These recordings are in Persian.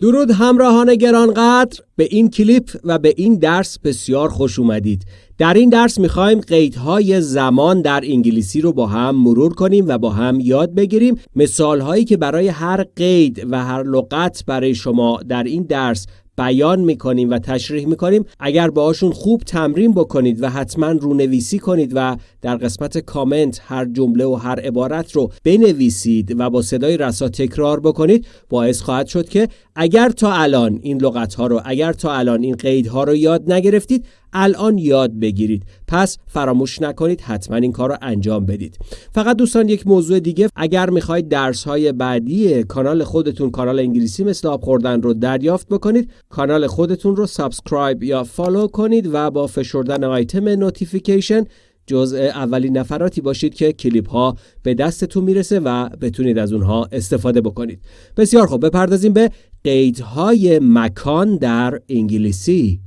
درود همراهان گرانقدر به این کلیپ و به این درس بسیار خوش اومدید. در این درس می‌خوایم قیدهای زمان در انگلیسی رو با هم مرور کنیم و با هم یاد بگیریم. مثالهایی که برای هر قید و هر لغت برای شما در این درس بیان می‌کنیم و تشریح می‌کنیم اگر باهاشون خوب تمرین بکنید و حتما رونویسی کنید و در قسمت کامنت هر جمله و هر عبارت رو بنویسید و با صدای رسا تکرار بکنید باعث خواهد شد که اگر تا الان این لغت ها رو اگر تا الان این قید ها رو یاد نگرفتید الان یاد بگیرید. پس فراموش نکنید حتما این کار رو انجام بدید. فقط دوستان یک موضوع دیگه. اگر می‌خواید درس های بعدی کانال خودتون کانال انگلیسی مثل آب خوردن رو دریافت بکنید کانال خودتون رو subscribe یا follow کنید و با فشردن آیتم notification جزء اولین نفراتی باشید که کلیپ ها به دستتون می‌رسه و بتونید از اونها استفاده بکنید. بسیار خوب. بپردازیم به قیدهای مکان در انگلیسی.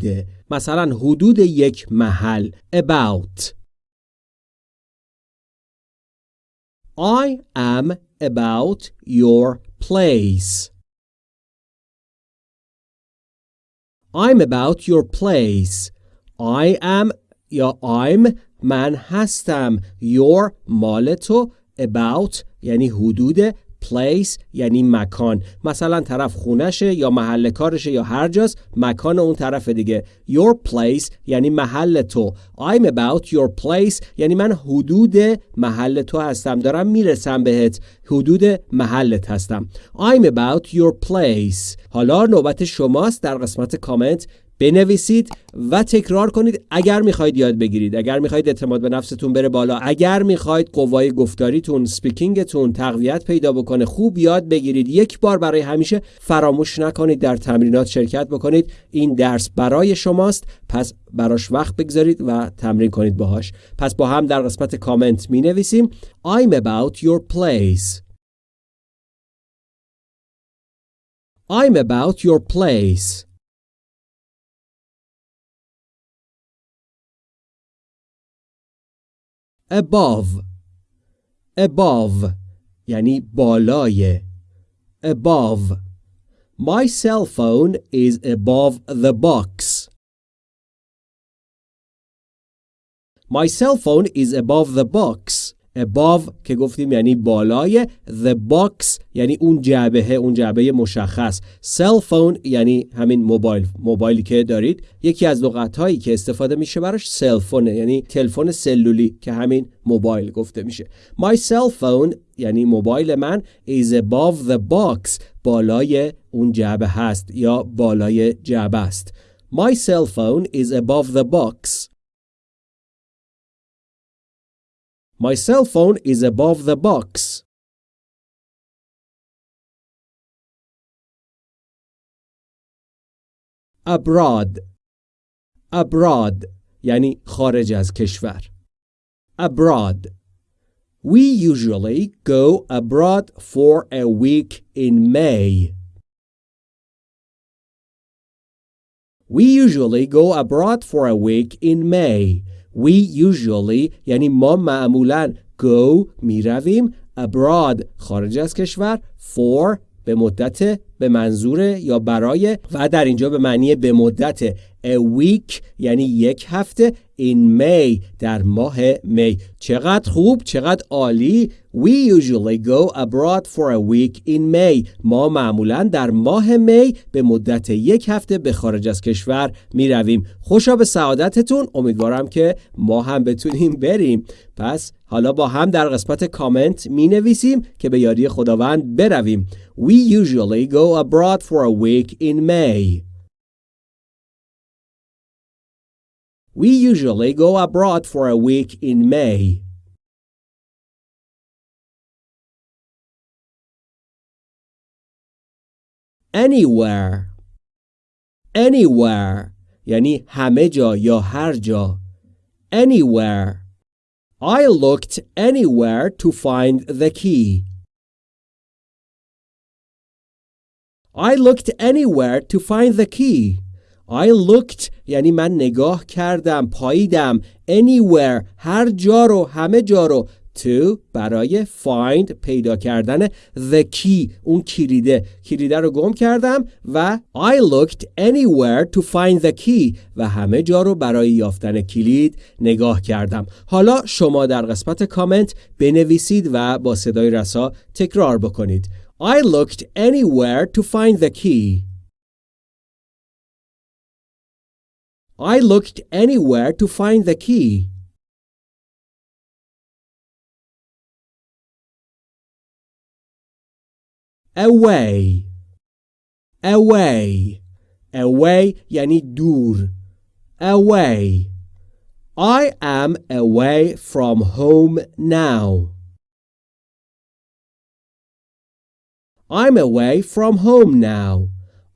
بوده مثلا حدود یک محل about I am about your place I'm about your place I am یا I'm من هستم your مال تو about یعنی حدود place یعنی مکان. مثلا طرف خونشه یا محل کارشه یا هر جاست مکان اون طرف دیگه. Your place یعنی محل تو. I'm about your place یعنی من حدود محل تو هستم. دارم می‌رسم بهت. حدود محلت هستم. I'm about your place. حالا نوبت شماست. در قسمت کامنت بنویسید و تکرار کنید اگر می‌خواید یاد بگیرید. اگر می‌خواید اعتماد به نفستون بره بالا. اگر می‌خواید قوای گفتاریتون speaking تون تقویت پیدا بکنه خوب یاد بگیرید. یک بار برای همیشه فراموش نکنید در تمرینات شرکت بکنید. این درس برای شماست. پس براش وقت بگذارید و تمرین کنید باهاش پس با هم در قسمت کامنت می نویسیم I'm about your place I'm about your place above above یعنی بالای above My cell phone is above the box My cell phone is above the box. Above که گفتیم یعنی بالای. The box یعنی اون جعبه اون جعبه مشخص. Cell phone یعنی همین موبایل موبایلی که دارید. یکی از لغت هایی که استفاده میشه براش cell phone یعنی تلفن سلولی که همین موبایل گفته میشه. My cell phone یعنی موبایل من is above the box. بالای اون جعبه هست یا بالای جعبه است. My cell phone is above the box. My cell phone is above the box. abroad abroad یعنی خارج از کشور abroad We usually go abroad for a week in May. We usually go abroad for a week in May. We usually یعنی ما معمولا go می رویم abroad خارج از کشور for به مدت به منظور یا برای و در اینجا به معنی به مدت a week یعنی یک هفته in May در ماه می. چقدر خوب چقدر عالی. We usually go abroad for a week in May. ما معمولا در ماه می به مدت یک هفته به خارج از کشور می رویم. خوشا به سعادتتون. امیدوارم که ما هم بتونیم بریم. پس حالا با هم در قسمت کامنت می نویسیم که به یاری خداوند برویم. We usually go abroad for a week in May We usually go abroad for a week in May. Anywhere Anywhere یعنی همه جا یا هر جا Anywhere I looked anywhere to find the key. I looked anywhere to find the key. I looked یعنی من نگاه کردم پاییدم. Anywhere هر جا رو همه جا رو. To برای find پیدا کردن the key اون کلیده. کلیده رو گم کردم و I looked anywhere to find the key. و همه جا رو برای یافتن کلید نگاه کردم. حالا شما در قسمت کامنت بنویسید و با صدای رسا تکرار بکنید. I looked anywhere to find the key I looked anywhere to find the key away away away یعنی دور away I am away from home now I'm away from home now.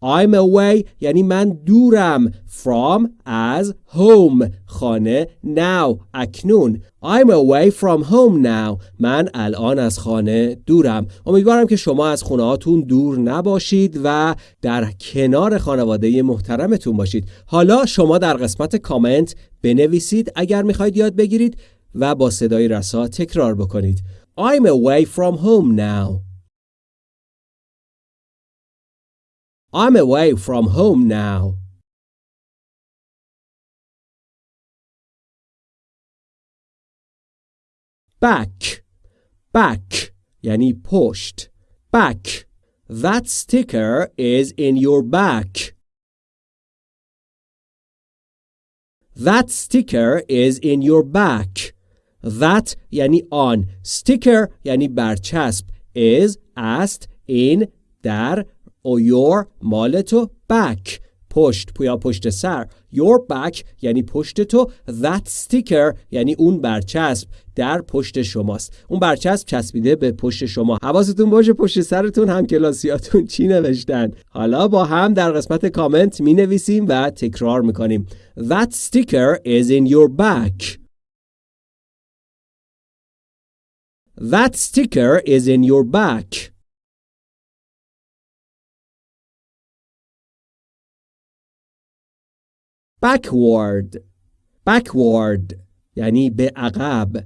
I'm away یعنی من دورم. From از home. خانه now. اکنون. I'm away from home now. من الان از خانه دورم. امیدوارم که شما از خونه هاتون دور نباشید و در کنار خانواده محترمتون باشید. حالا شما در قسمت کامنت بنویسید اگر می‌خواید یاد بگیرید و با صدای رسا تکرار بکنید. I'm away from home now. I'm away from home now. Back, back یعنی پشت. Back. That sticker is in your back. That sticker is in your back. That یعنی آن. Sticker یعنی برچسب. Is است in در or your مال تو back پشت یا پشت سر. Your back یعنی پشت تو. That sticker یعنی اون برچسب در پشت شماست. اون برچسب چسبیده به پشت شما. حواستون باشه پشت سرتون هم کلاسیاتون چی نوشتن. حالا با هم در قسمت کامنت می نویسیم و تکرار می‌کنیم. That sticker is in your back. That sticker is in your back. Backward backward یعنی به عقب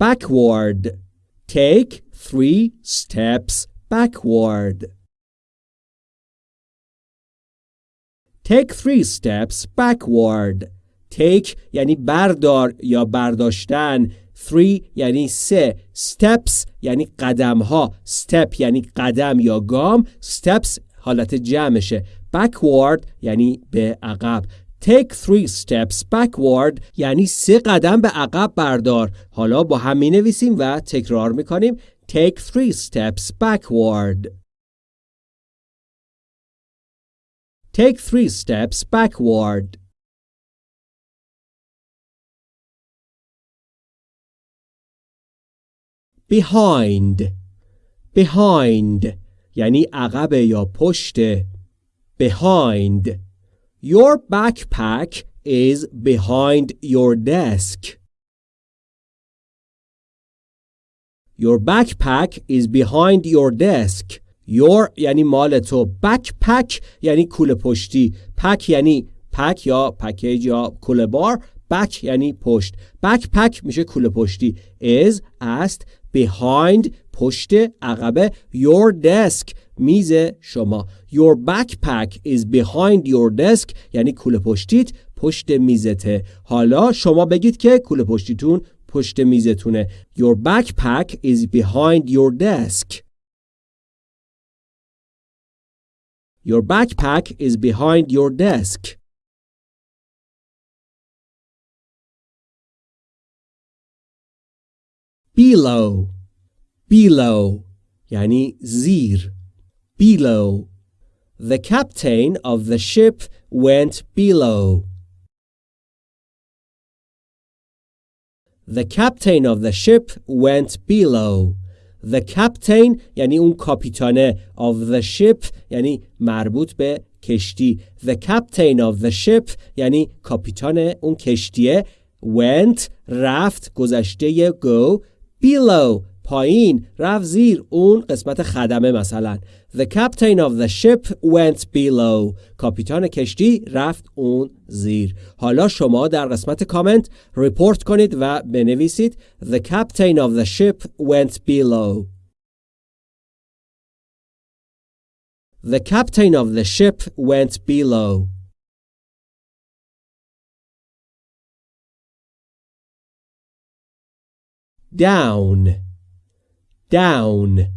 backward take three steps backward take three steps backward take یعنی بردار یا برداشتن three یعنی سه steps یعنی قدم ها step یعنی قدم یا گام steps حالت جمعشه backward یعنی به عقب Take three steps backward یعنی سه قدم به عقب بردار. حالا با هم می نویسیم و تکرار می کنیم. Take three steps backward. Take three steps backward. Behind Behind یعنی عقب یا پشت Behind Your backpack is behind your desk. Your backpack is behind your desk. Your یعنی مال تو. Backpack یعنی کوله پشتی. Pack یعنی پک یا پکیج یا کوله بار. Back یعنی پشت. Backpack میشه کوله پشتی. Is است behind پشت عقبه your desk میز شما Your backpack is behind your desk یعنی کوله پشتیت پشت میزته حالا شما بگید که کوله پشتیتون پشت میزتونه Your backpack is behind your desk Your backpack is behind your desk Below Below یعنی زیر below. The captain of the ship went below. The captain of the ship went below. The captain یعنی اون کاپیتانه of the ship یعنی مربوط به کشتی. The captain of the ship یعنی کاپیتان اون کشتیه went رفت گذشته go below پایین رفت زیر اون قسمت خدمه مثلا The captain of the ship went below کاپیتان کشتی رفت اون زیر حالا شما در قسمت کامنت ریپورت کنید و بنویسید The captain of the ship went below The captain of the ship went below down down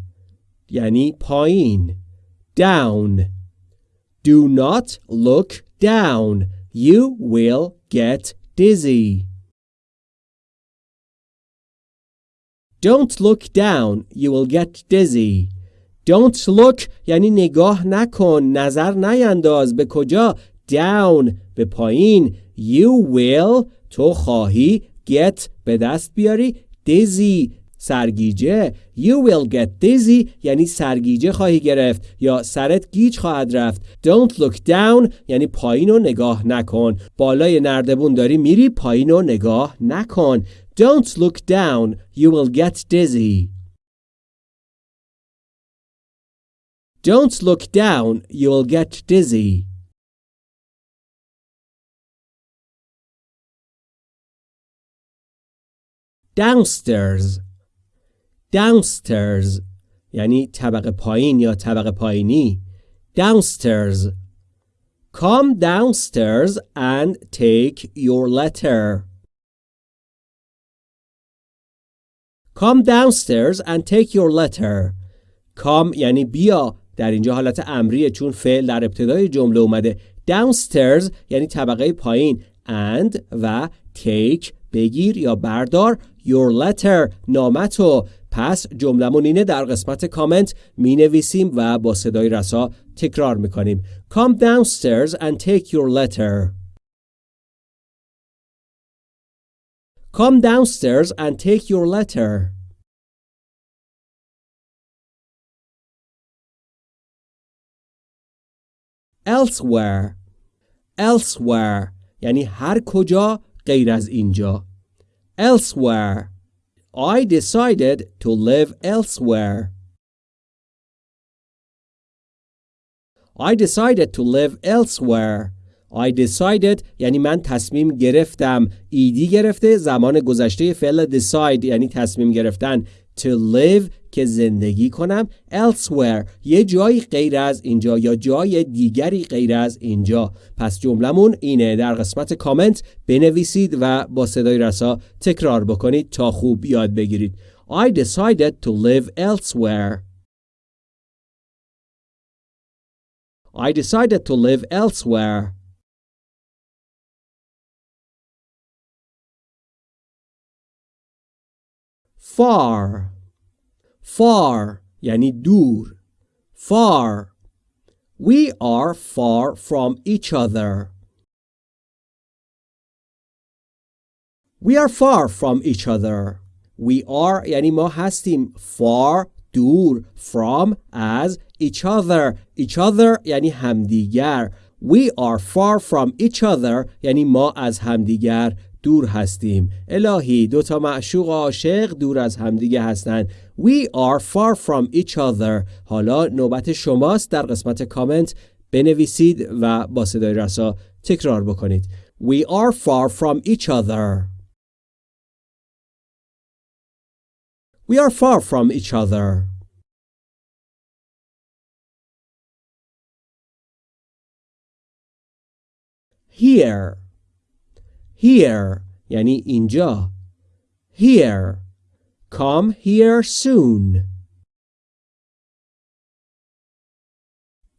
یعنی پایین down do not look down you will get dizzy don't look down you will get dizzy don't look یعنی نگاه نکن نظر نینداز به کجا down به پایین you will تو خواهی get به دست بیاری dizzy سرگیجه You will get dizzy یعنی سرگیجه خواهی گرفت یا سرت گیج خواهد رفت. Don't look down یعنی پایین رو نگاه نکن. بالای نردبون داری میری پایین رو نگاه نکن. Don't look down you will get dizzy. Don't look down you will get dizzy. Downstairs downstairs یعنی طبقه پایین یا طبقه پایینی downstairs come downstairs and take your letter come downstairs and take your letter come یعنی بیا در اینجا حالت امریه چون فعل در ابتدای جمله اومده downstairs یعنی طبقه پایین and و take بگیر یا بردار your letter نامتو پس جملمون اینه در قسمت کامنت می نویسیم و با صدای رسا تکرار می کنیم Come downstairs and take your letter Come downstairs and take your letter Elsewhere Elsewhere یعنی هر کجا غیر از اینجا elsewhere I decided to live elsewhere I decided to live elsewhere I decided یعنی من تصمیم گرفتم ایدی گرفته زمان گذشته فعل decide یعنی تصمیم گرفتن To live که زندگی کنم elsewhere. یه جایی غیر از اینجا یا جای دیگری غیر از اینجا پس جملمون اینه در قسمت کامنت بنویسید و با صدای رسا تکرار بکنید تا خوب یاد بگیرید I decided to live elsewhere. I decided to live elsewhere. far far یعنی دور far we are far from each other we are far from each other we are یعنی ما هستیم far دور from از each other each other یعنی همدیگر we are far from each other یعنی ما از همدیگر دور هستیم. الهی دو تا معشوق عاشق دور از همدیگه هستند. We are far from each other. حالا نوبت شماست. در قسمت کامنت بنویسید و با صدای رسا تکرار بکنید. We are far from each other. We are far from each other. Here. Here یعنی اینجا. Here. Come here soon.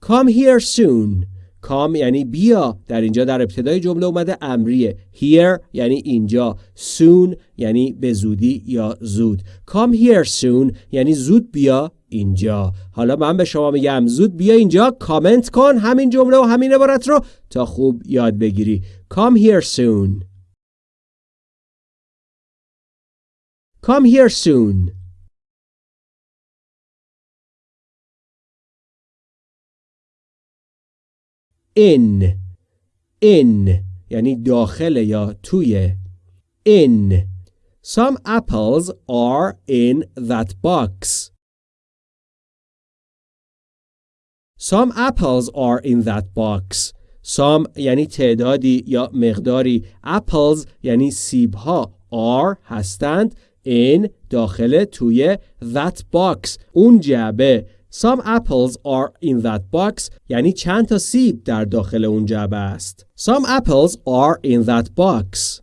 Come here soon. Come یعنی بیا. در اینجا در ابتدای جمله اومده امریه. Here یعنی اینجا. Soon یعنی به زودی یا زود. Come here soon یعنی زود بیا. اینجا. حالا من به شما میگم زود بیا اینجا کامنت کن همین جمله و همین عبارت رو تا خوب یاد بگیری. Come here soon. Come here soon. In. In. یعنی داخل یا توی. In. Some apples are in that box. Some apples are in that box. Some یعنی تعدادی یا مقداری apples یعنی سیب ها are هستند in داخل توی that box اون جعبه Some apples are in that box یعنی چند تا سیب در داخل اون جعبه است. Some apples are in that box.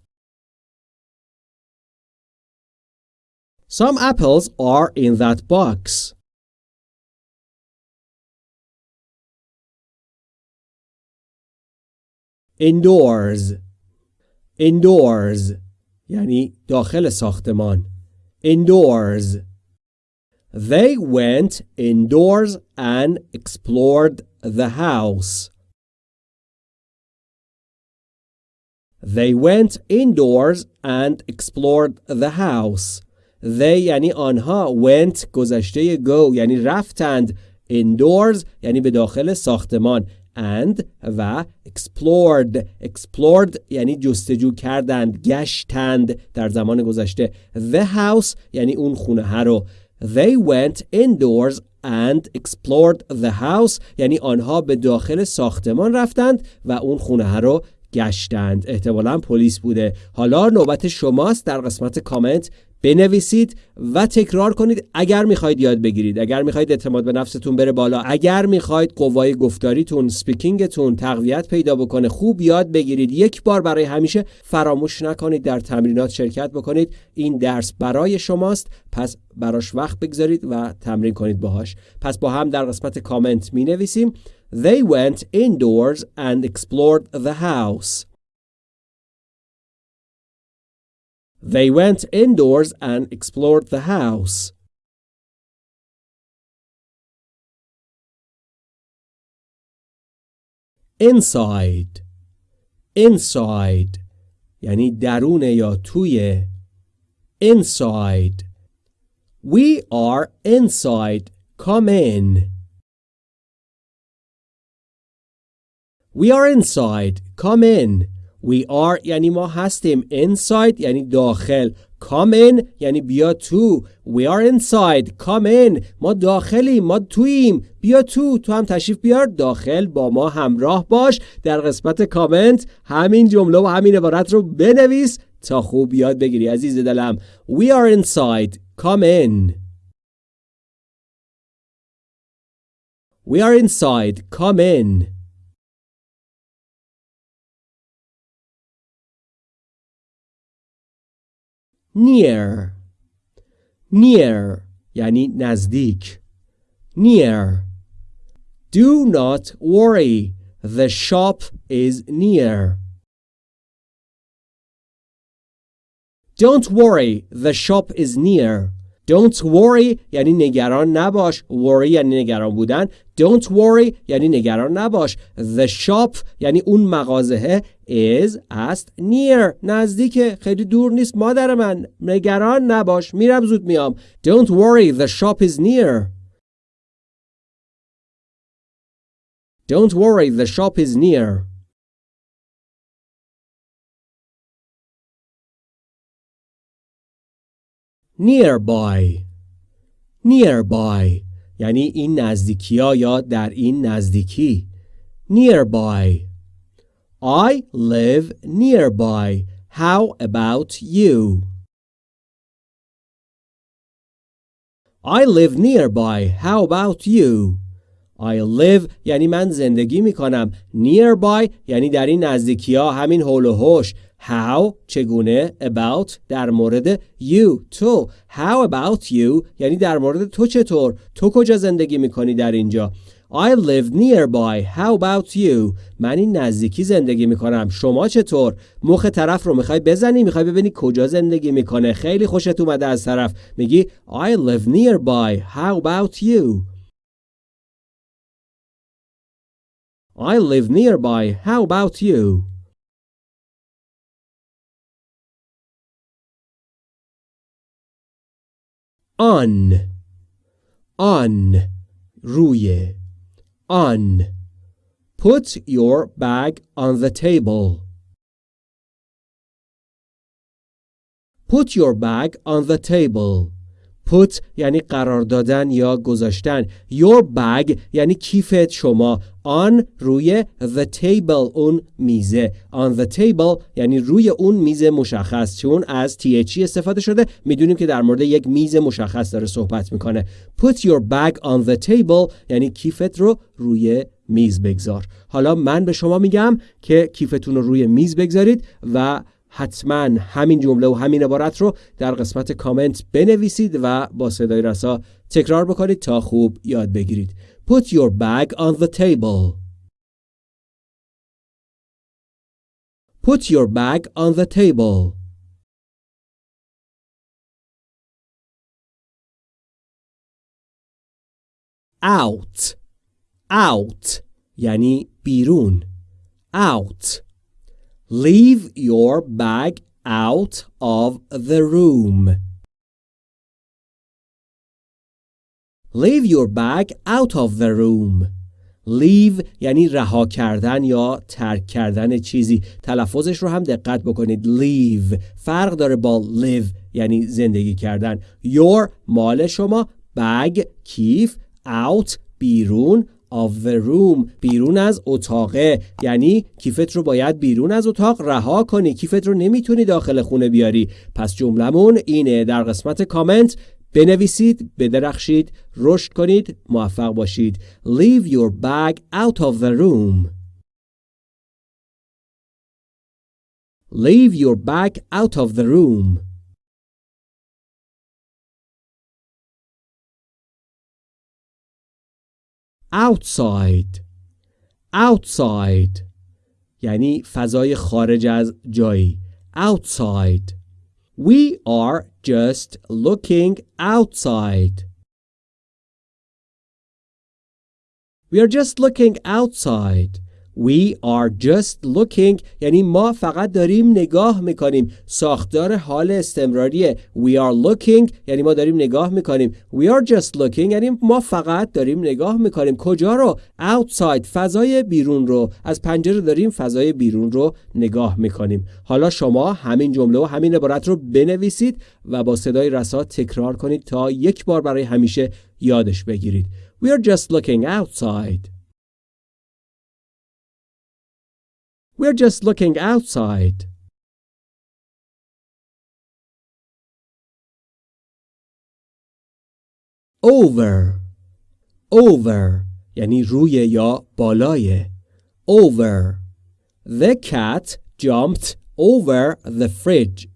Some apples are in that box. Indoors Indoors یعنی داخل ساختمان Indoors They went indoors and explored the house. They went indoors and explored the house. They یعنی آنها went گذشته go یعنی رفتند indoors یعنی به داخل ساختمان And و explored. Explored یعنی جستجو کردند گشتند در زمان گذشته. The house یعنی اون خونه رو. They went indoors and explored the house یعنی آنها به داخل ساختمان رفتند و اون خونه رو گشتند. احتمالا پلیس بوده. حالا نوبت شماست. در قسمت کامنت بنویسید و تکرار کنید اگر می‌خواید یاد بگیرید. اگر می‌خواید اعتماد به نفستون بره بالا. اگر می‌خواید قوای گفتاریتون speaking تون تقویت پیدا بکنه خوب یاد بگیرید. یک بار برای همیشه فراموش نکنید. در تمرینات شرکت بکنید. این درس برای شماست. پس براش وقت بگذارید و تمرین کنید باهاش. پس با هم در قسمت کامنت می نویسیم They went indoors and explored the house They went indoors and explored the house. Inside Inside یعنی درون یا توی Inside We are inside. Come in. We are inside. Come in. We are یعنی ما هستیم. Inside یعنی داخل. Come in یعنی بیا تو. We are inside. Come in. ما داخلیم. ما توییم. بیا تو. تو هم تشریف بیار. داخل با ما همراه باش. در قسمت کامنت همین جمله و همین عبارت رو بنویس تا خوب یاد بگیری عزیز دلم. We are inside. Come in. We are inside. Come in. near near یعنی نزدیک near do not worry the shop is near don't worry the shop is near Don't worry یعنی نگران نباش. Worry یعنی نگران بودن. Don't worry یعنی نگران نباش. The shop یعنی اون مغازه is است near. نزدیک. خیلی دور نیست. مادر من نگران نباش. میرم زود میام. Don't worry the shop is near. Don't worry the shop is near. Nearby nearby یعنی این نزدیکی ها یا در این نزدیکی nearby I live nearby how about you I live nearby how about you I live یعنی من زندگی می کنم nearby یعنی در این نزدیکی ها همین هول و هوش How چگونه about در مورد you تو How about you یعنی در مورد تو چطور تو کجا زندگی می‌کنی در اینجا I live nearby. How about you? من این نزدیکی زندگی می‌کنم. شما چطور؟ مخ طرف رو می‌خوای بزنی؟ می‌خوای ببینی کجا زندگی می‌کنه؟ خیلی خوشت اومده از طرف. میگی I live nearby. How about you? I live nearby. How about you? on on روی on put your bag on the table Put your bag on the table. Put یعنی قرار دادن یا گذاشتن. Your bag یعنی کیفت شما. on روی the table اون میزه. On the table یعنی روی اون میز مشخص. چون از THE استفاده شده می‌دونیم که در مورد یک میز مشخص داره صحبت می‌کنه. Put your bag on the table یعنی کیفت رو روی میز بگذار. حالا من به شما میگم که کیفتون رو روی میز بگذارید و حتما همین جمله و همین عبارت رو در قسمت کامنت بنویسید و با صدای رسا تکرار بکنید تا خوب یاد بگیرید. Put your bag on the table. Put your bag on the table. Out. Out. یعنی بیرون. Out. Leave your bag out of the room. Leave your bag out of the room. Leave یعنی رها کردن یا ترک کردن چیزی. تلفظش رو هم دقت بکنید. Leave. فرق داره با live یعنی زندگی کردن. Your مال شما. Bag. کیف out. بیرون. Of the room بیرون از اتاقه. یعنی کیفت رو باید بیرون از اتاق رها کنی. کیفت رو نمی‌تونی داخل خونه بیاری. پس جملمون اینه. در قسمت کامنت بنویسید بدرخشید رشد کنید موفق باشید. Leave your bag out of the room. Leave your bag out of the room. outside outside یعنی فضای خارج از جایی outside we are just looking outside we are just looking outside We are just looking یعنی ما فقط داریم نگاه می‌کنیم. ساختار حال استمراریه. We are looking یعنی ما داریم نگاه می‌کنیم. We are just looking یعنی ما فقط داریم نگاه می‌کنیم. کجا رو؟ Outside فضای بیرون رو. از پنجره داریم فضای بیرون رو نگاه می‌کنیم. حالا شما همین جمله و همین عبارت رو بنویسید و با صدای رسا تکرار کنید تا یک بار برای همیشه یادش بگیرید. We are just looking outside. We're just looking outside. Over Over یعنی روی یا بالای Over The cat jumped over the fridge.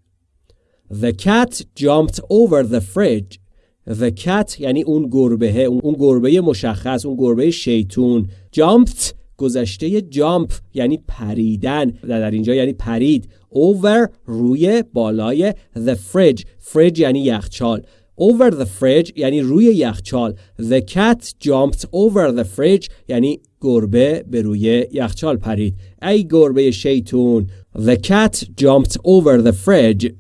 The cat jumped over the fridge. The cat یعنی اون گربه اون گربه مشخص اون گربه شیطون jumped گذشته جامپ یعنی پریدن در اینجا یعنی پرید over روی بالای the fridge fridge یعنی یخچال over the fridge یعنی روی یخچال the cat jumped over the fridge یعنی گربه به روی یخچال پرید ای گربه شیطون the cat jumped over the fridge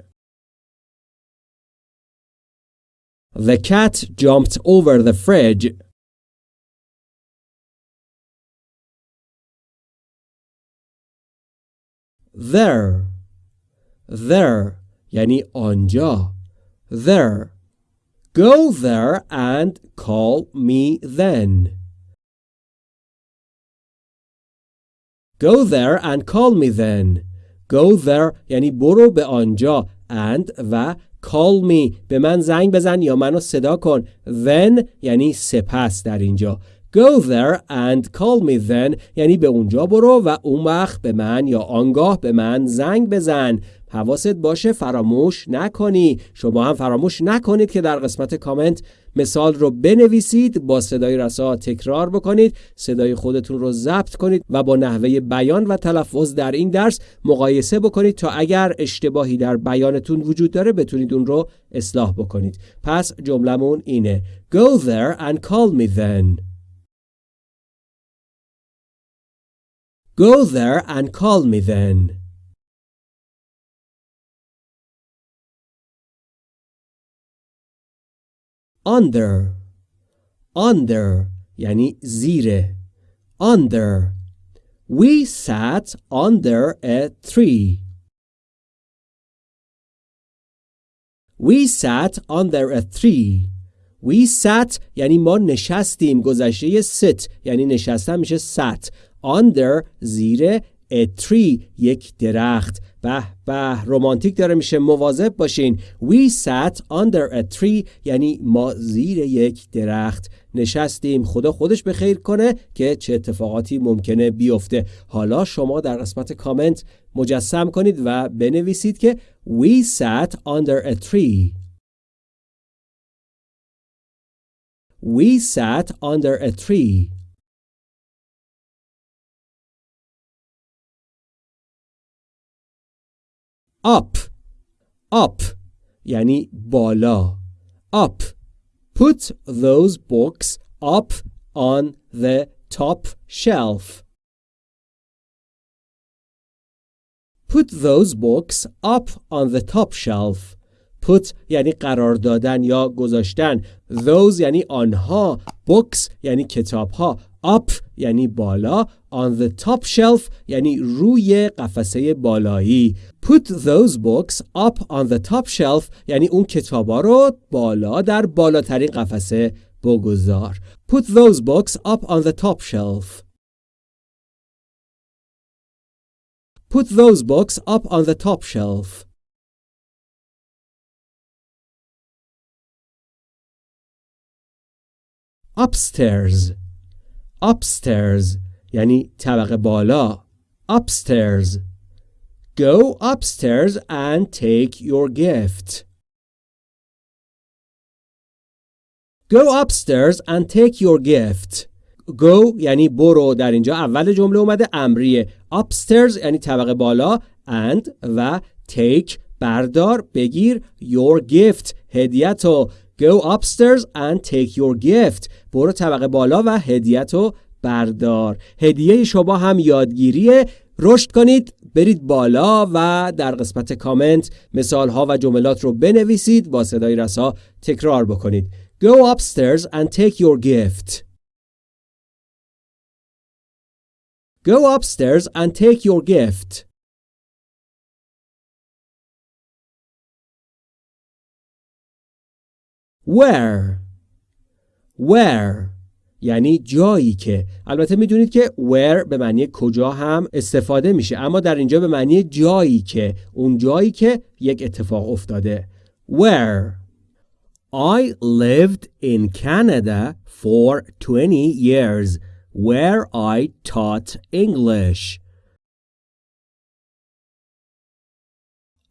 The cat jumped over the fridge. there there یعنی آنجا there go there and call me then go there and call me then go there یعنی برو به آنجا and و call me به من زنگ بزن یا منو صدا کن then یعنی سپس در اینجا Go there and call me then. یعنی به اونجا برو و اون وقت به من یا آنگاه به من زنگ بزن. حواست باشه فراموش نکنی. شما هم فراموش نکنید که در قسمت کامنت مثال رو بنویسید با صدای رسا تکرار بکنید صدای خودتون رو ضبط کنید و با نحوه بیان و تلفظ در این درس مقایسه بکنید تا اگر اشتباهی در بیانتون وجود داره بتونید اون رو اصلاح بکنید. پس جملمون اینه. Go there and call me then. Go there and call me then. Under Under یعنی زیر Under We sat under a tree. We sat under a tree. We sat یعنی ما نشستیم گذشته sit یعنی نشستن میشه sat under زیر a tree یک درخت. به به رومانتیک داره میشه. مواظب باشین. We sat under a tree یعنی ما زیر یک درخت نشستیم. خدا خودش به خیر کنه که چه اتفاقاتی ممکنه بیفته. حالا شما در قسمت کامنت مجسم کنید و بنویسید که We sat under a tree. We sat under a tree. Up up یعنی بالا up put those books up on the top shelf put those books up on the top shelf put یعنی قرار دادن یا گذاشتن those یعنی آنها books یعنی کتاب ها up یعنی بالا on the top shelf یعنی روی قفسه بالایی put those books up on the top shelf یعنی اون کتابا رو بالا در بالاترین قفسه بگذار put those books up on the top shelf put those books up on the top shelf upstairs upstairs یعنی طبقه بالا upstairs go upstairs and take your gift go upstairs and take your gift go یعنی برو در اینجا اول جمله اومده امریه upstairs یعنی طبقه بالا and و take بردار بگیر your gift هدیتو Go upstairs and take your gift. برو طبقه بالا و هدیتو بردار. هدیه شما هم یادگیریه. رشد کنید برید بالا و در قسمت کامنت مثال ها و جملات رو بنویسید با صدای رسا تکرار بکنید. Go upstairs and take your gift. Go upstairs and take your gift. Where? Where? یعنی جایی که. البته می‌دونید که where به معنی کجا هم استفاده میشه اما در اینجا به معنی جایی که. اون جایی که یک اتفاق افتاده. Where? I lived in Canada for 20 years. Where I taught English.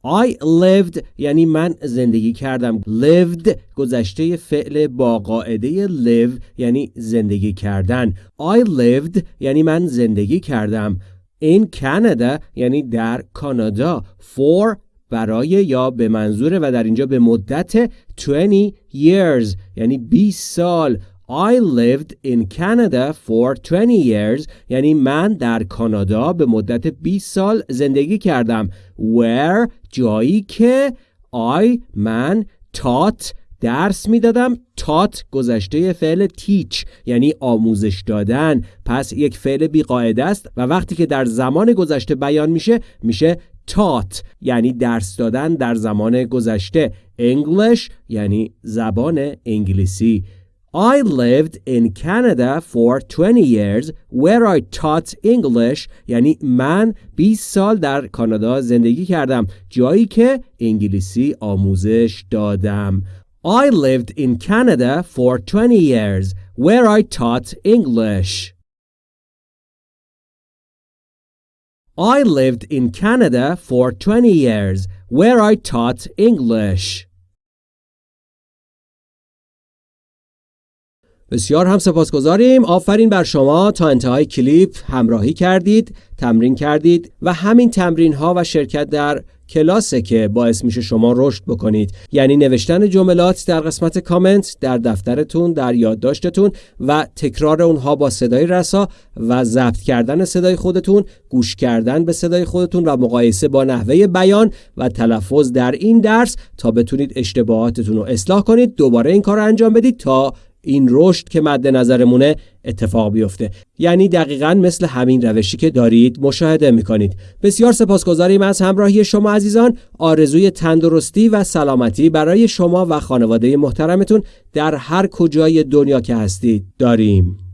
I lived یعنی من زندگی کردم. Lived گذشته فعل با قاعده live یعنی زندگی کردن. I lived یعنی من زندگی کردم. In Canada یعنی در کانادا. For برای یا به منظور و در اینجا به مدت 20 years یعنی 20 سال. I lived in Canada for 20 years. یعنی من در کانادا به مدت 20 سال زندگی کردم. Where جایی که I من taught درس می‌دادم. Taught گذشته فعل teach یعنی آموزش دادن. پس یک فعل بیقاعده است و وقتی که در زمان گذشته بیان میشه میشه taught یعنی درس دادن در زمان گذشته. English یعنی زبان انگلیسی. I lived in Canada for 20 years where I taught English یعنی من 20 سال در کانادا زندگی کردم جایی که انگلیسی آموزش دادم I lived in Canada for 20 years where I taught English I lived in Canada for 20 years where I taught English بسیار هم سپاسگزاریم. آفرین بر شما. تا انتهای کلیپ همراهی کردید تمرین کردید و همین تمرین ها و شرکت در کلاسه که باعث میشه شما رشد بکنید. یعنی نوشتن جملات در قسمت کامنت در دفترتون در یادداشتتون و تکرار اونها با صدای رسا و ضبط کردن صدای خودتون گوش کردن به صدای خودتون و مقایسه با نحوه بیان و تلفظ در این درس. تا بتونید اشتباهاتتون رو اصلاح کنید دوباره این کار رو انجام بدید تا این رشد که مد نظرمونه اتفاق بیفته. یعنی دقیقا مثل همین روشی که دارید مشاهده می‌کنید. بسیار سپاسگزاریم از همراهی شما عزیزان. آرزوی تندرستی و سلامتی برای شما و خانواده محترمتون در هر کجای دنیا که هستید داریم.